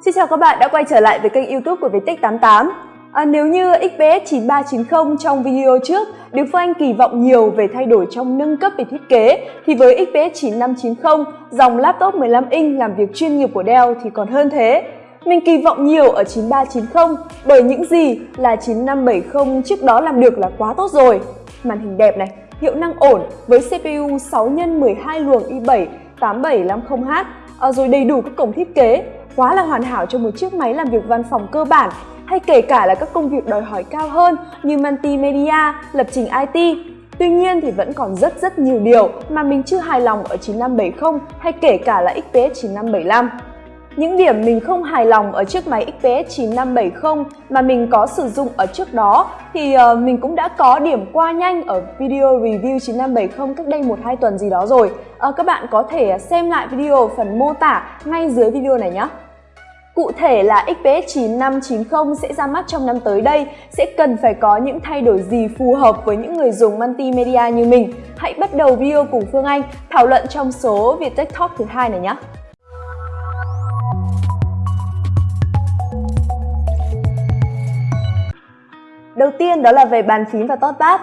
Xin chào các bạn đã quay trở lại với kênh youtube của Viettech88 à, Nếu như XPS 9390 trong video trước Đức Phương Anh kỳ vọng nhiều về thay đổi trong nâng cấp về thiết kế thì với XPS 9590, dòng laptop 15 inch làm việc chuyên nghiệp của Dell thì còn hơn thế. Mình kỳ vọng nhiều ở 9390 bởi những gì là 9570 trước đó làm được là quá tốt rồi. Màn hình đẹp này, hiệu năng ổn với CPU 6 x 12 luồng i7 8750H à, rồi đầy đủ các cổng thiết kế quá là hoàn hảo cho một chiếc máy làm việc văn phòng cơ bản hay kể cả là các công việc đòi hỏi cao hơn như multimedia, lập trình IT. Tuy nhiên thì vẫn còn rất rất nhiều điều mà mình chưa hài lòng ở 9570 hay kể cả là XPS 9575. Những điểm mình không hài lòng ở chiếc máy XPS 9570 mà mình có sử dụng ở trước đó thì uh, mình cũng đã có điểm qua nhanh ở video review 9570 cách đây 1-2 tuần gì đó rồi. Uh, các bạn có thể xem lại video ở phần mô tả ngay dưới video này nhé. Cụ thể là XPS 9590 sẽ ra mắt trong năm tới đây sẽ cần phải có những thay đổi gì phù hợp với những người dùng multimedia như mình. Hãy bắt đầu video cùng Phương Anh thảo luận trong số Viettech Talk thứ hai này nhé. Đầu tiên đó là về bàn phím và touchpad.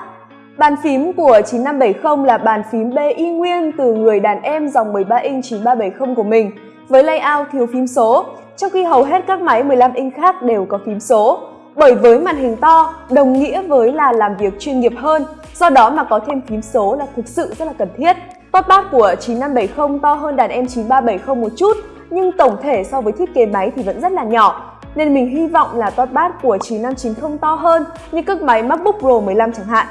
Bàn phím của 9570 là bàn phím BI y nguyên từ người đàn em dòng 13 inch 9370 của mình với layout thiếu phím số, trong khi hầu hết các máy 15 inch khác đều có phím số. Bởi với màn hình to, đồng nghĩa với là làm việc chuyên nghiệp hơn, do đó mà có thêm phím số là thực sự rất là cần thiết. Touchpad của 9570 to hơn đàn em 9370 một chút, nhưng tổng thể so với thiết kế máy thì vẫn rất là nhỏ, nên mình hy vọng là touchpad của 9590 to hơn như các máy MacBook Pro 15 chẳng hạn.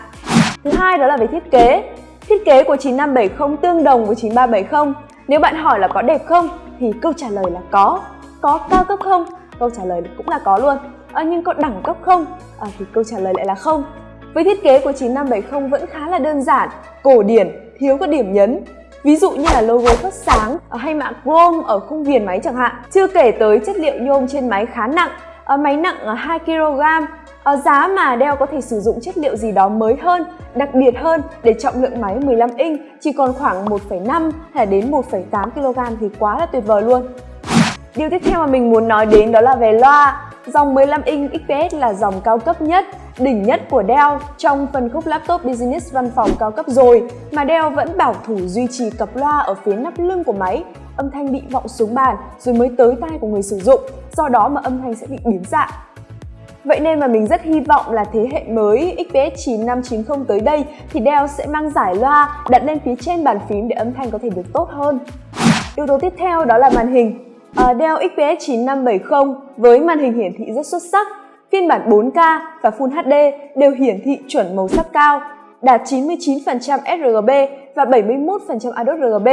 Thứ hai đó là về thiết kế. Thiết kế của 9570 tương đồng với 9370. Nếu bạn hỏi là có đẹp không thì câu trả lời là có. Có cao cấp không? Câu trả lời cũng là có luôn. À, nhưng có đẳng cấp không? À, thì câu trả lời lại là không. Với thiết kế của 9570 vẫn khá là đơn giản, cổ điển, thiếu các điểm nhấn Ví dụ như là logo phát sáng ờ, hay mạ chrome ở khung viền máy chẳng hạn. Chưa kể tới chất liệu nhôm trên máy khá nặng, máy nặng 2kg, giá mà đeo có thể sử dụng chất liệu gì đó mới hơn, đặc biệt hơn để trọng lượng máy 15 inch chỉ còn khoảng 1,5 hay đến 1,8 kg thì quá là tuyệt vời luôn. Điều tiếp theo mà mình muốn nói đến đó là về loa. Dòng 15 inch XPS là dòng cao cấp nhất, đỉnh nhất của Dell trong phân khúc laptop business văn phòng cao cấp rồi mà Dell vẫn bảo thủ duy trì cặp loa ở phía nắp lưng của máy âm thanh bị vọng xuống bàn rồi mới tới tai của người sử dụng, do đó mà âm thanh sẽ bị biến dạng. Vậy nên mà mình rất hy vọng là thế hệ mới XPS 9590 tới đây thì Dell sẽ mang giải loa đặt lên phía trên bàn phím để âm thanh có thể được tốt hơn. Yếu tố tiếp theo đó là màn hình. Uh, Dell XPS 9570 với màn hình hiển thị rất xuất sắc, phiên bản 4K và Full HD đều hiển thị chuẩn màu sắc cao, đạt 99% sRGB và 71% ADOS RGB,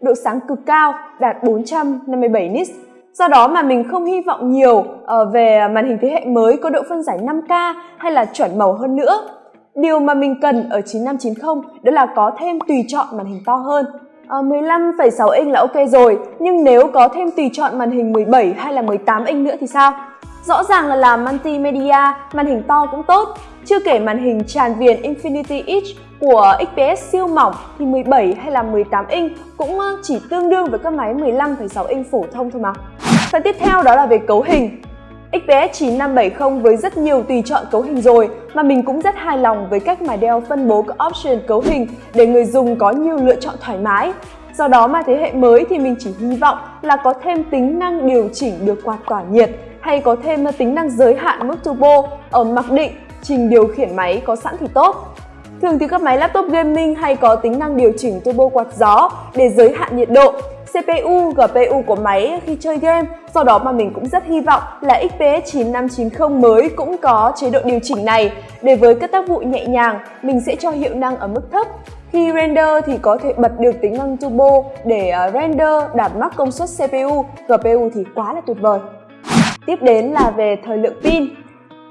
độ sáng cực cao đạt 457 nits. Do đó mà mình không hy vọng nhiều ờ, về màn hình thế hệ mới có độ phân giải 5K hay là chuẩn màu hơn nữa. Điều mà mình cần ở 9590 đó là có thêm tùy chọn màn hình to hơn Ờ, 15,6 inch là ok rồi, nhưng nếu có thêm tùy chọn màn hình 17 hay là 18 inch nữa thì sao? Rõ ràng là làm multimedia, màn hình to cũng tốt. Chưa kể màn hình tràn viền Infinity Edge của XPS siêu mỏng thì 17 hay là 18 inch cũng ờ, chỉ tương đương với các máy 15,6 inch phổ thông thôi mà. Phần tiếp theo đó là về cấu hình. XPS 9570 với rất nhiều tùy chọn cấu hình rồi, mà mình cũng rất hài lòng với cách mà Dell phân bố các option cấu hình để người dùng có nhiều lựa chọn thoải mái. Do đó mà thế hệ mới thì mình chỉ hy vọng là có thêm tính năng điều chỉnh được quạt tỏa nhiệt, hay có thêm tính năng giới hạn mức turbo ở mặc định, trình điều khiển máy có sẵn thì tốt. Thường thì các máy laptop gaming hay có tính năng điều chỉnh turbo quạt gió để giới hạn nhiệt độ CPU, GPU của máy khi chơi game. Do đó mà mình cũng rất hy vọng là XPS 9590 mới cũng có chế độ điều chỉnh này để với các tác vụ nhẹ nhàng mình sẽ cho hiệu năng ở mức thấp. Khi render thì có thể bật được tính năng turbo để à, render đạt max công suất CPU, GPU thì quá là tuyệt vời. Tiếp đến là về thời lượng pin.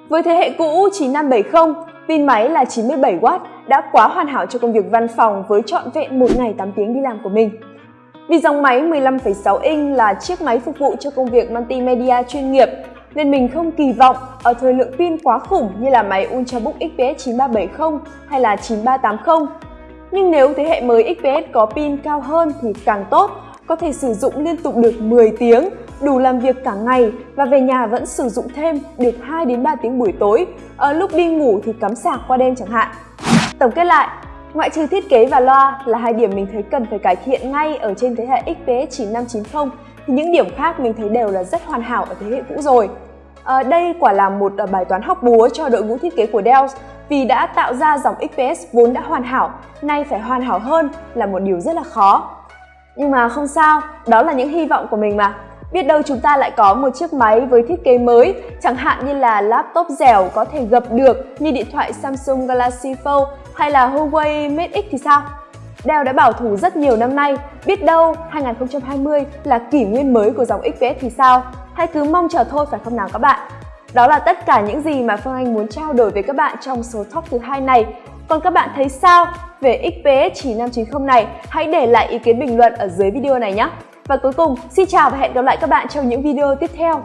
Với thế hệ cũ 9570, pin máy là 97W đã quá hoàn hảo cho công việc văn phòng với trọn vẹn một ngày 8 tiếng đi làm của mình. Vì dòng máy 15,6 inch là chiếc máy phục vụ cho công việc multimedia chuyên nghiệp nên mình không kỳ vọng ở thời lượng pin quá khủng như là máy Ultrabook XPS 9370 hay là 9380. Nhưng nếu thế hệ mới XPS có pin cao hơn thì càng tốt, có thể sử dụng liên tục được 10 tiếng, đủ làm việc cả ngày và về nhà vẫn sử dụng thêm được 2 đến 3 tiếng buổi tối, ở lúc đi ngủ thì cắm sạc qua đêm chẳng hạn. Tổng kết lại, ngoại trừ thiết kế và loa là hai điểm mình thấy cần phải cải thiện ngay ở trên thế hệ XPS 9590 thì những điểm khác mình thấy đều là rất hoàn hảo ở thế hệ cũ rồi. À, đây quả là một ờ, bài toán học búa cho đội ngũ thiết kế của Dell vì đã tạo ra dòng XPS vốn đã hoàn hảo, nay phải hoàn hảo hơn là một điều rất là khó. Nhưng mà không sao, đó là những hy vọng của mình mà. Biết đâu chúng ta lại có một chiếc máy với thiết kế mới, chẳng hạn như là laptop dẻo có thể gập được như điện thoại Samsung Galaxy Fold hay là Huawei Mate X thì sao? Dell đã bảo thủ rất nhiều năm nay, biết đâu 2020 là kỷ nguyên mới của dòng XPS thì sao? Hãy cứ mong chờ thôi phải không nào các bạn? Đó là tất cả những gì mà Phương Anh muốn trao đổi với các bạn trong số talk thứ hai này. Còn các bạn thấy sao về XPS 9590 này? Hãy để lại ý kiến bình luận ở dưới video này nhé! Và cuối cùng, xin chào và hẹn gặp lại các bạn trong những video tiếp theo.